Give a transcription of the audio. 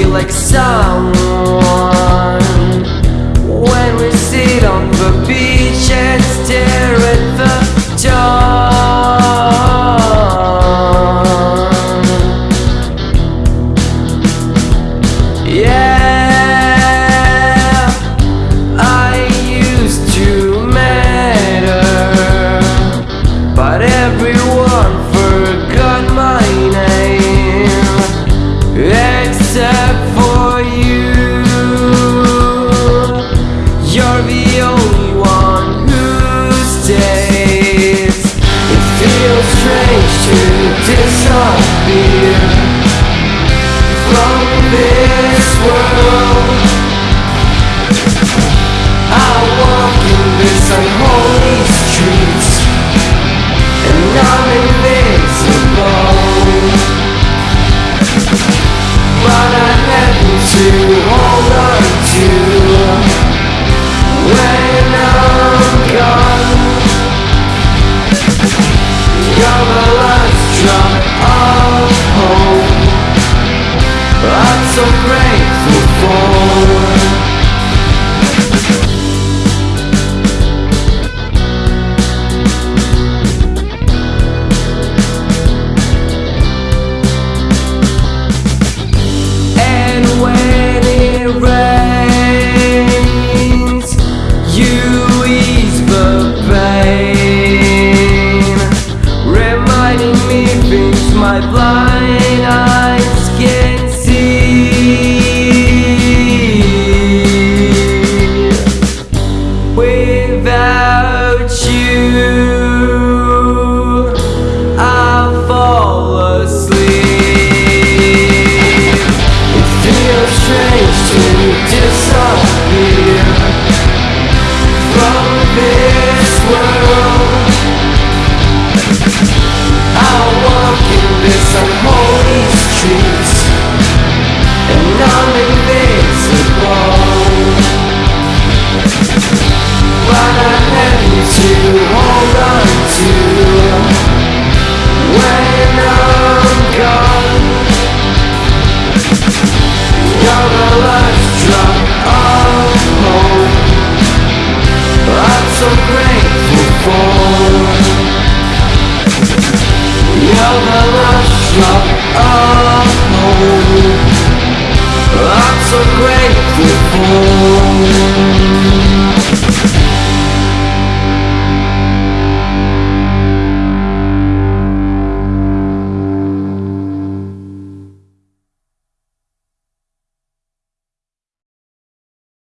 feel like someone. When we sit on the beach and stare from this world. my blood. on me